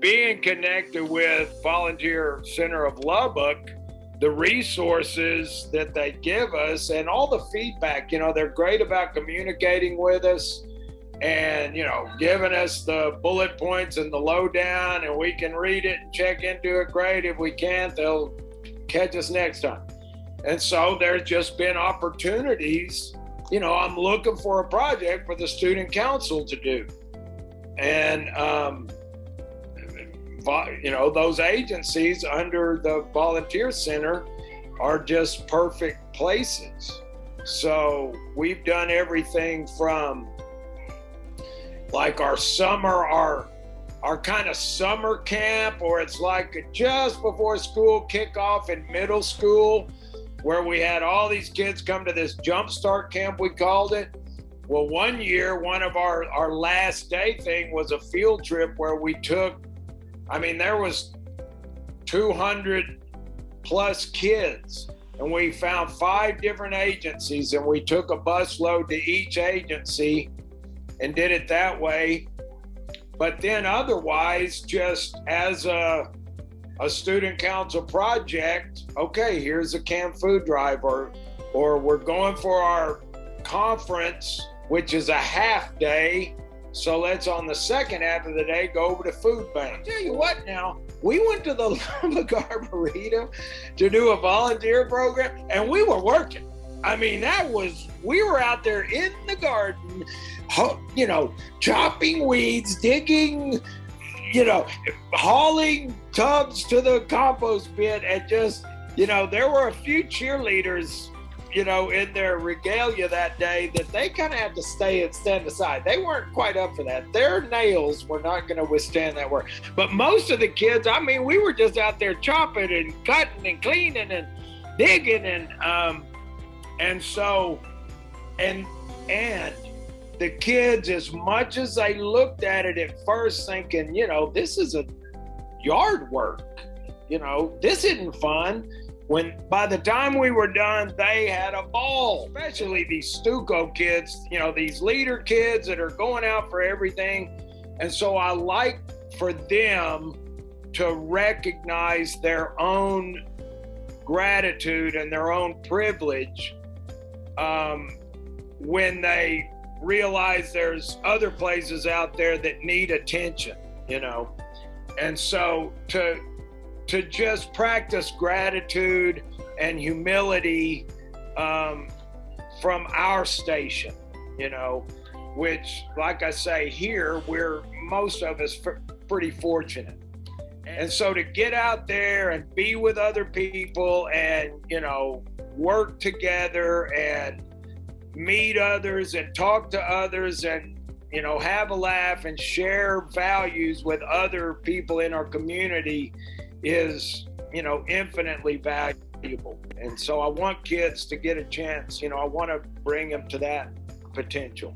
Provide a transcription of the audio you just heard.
being connected with Volunteer Center of Lubbock, the resources that they give us and all the feedback, you know, they're great about communicating with us and, you know, giving us the bullet points and the lowdown, and we can read it and check into it. Great. If we can't, they'll catch us next time. And so there's just been opportunities. You know, I'm looking for a project for the student council to do. And, um, you know, those agencies under the volunteer center are just perfect places. So we've done everything from like our summer, our our kind of summer camp, or it's like just before school kickoff in middle school, where we had all these kids come to this jumpstart camp, we called it. Well, one year, one of our, our last day thing was a field trip where we took I mean, there was 200 plus kids, and we found five different agencies, and we took a bus load to each agency and did it that way. But then, otherwise, just as a a student council project, okay, here's a camp food drive, or or we're going for our conference, which is a half day so let's on the second half of the day go over to food bank. I'll tell you what now, we went to the Lubbock Arboretum to do a volunteer program and we were working. I mean, that was, we were out there in the garden, you know, chopping weeds, digging, you know, hauling tubs to the compost pit and just, you know, there were a few cheerleaders you know, in their regalia that day that they kind of had to stay and stand aside. They weren't quite up for that. Their nails were not going to withstand that work. But most of the kids, I mean, we were just out there chopping and cutting and cleaning and digging and um and so and and the kids as much as they looked at it at first thinking, you know, this is a yard work. You know, this isn't fun when by the time we were done, they had a ball, especially these Stuco kids, you know, these leader kids that are going out for everything. And so I like for them to recognize their own gratitude and their own privilege um, when they realize there's other places out there that need attention, you know. And so to to just practice gratitude and humility um, from our station, you know, which, like I say, here we're most of us pretty fortunate. And so to get out there and be with other people and, you know, work together and meet others and talk to others and, you know, have a laugh and share values with other people in our community is, you know, infinitely valuable. And so I want kids to get a chance, you know, I want to bring them to that potential.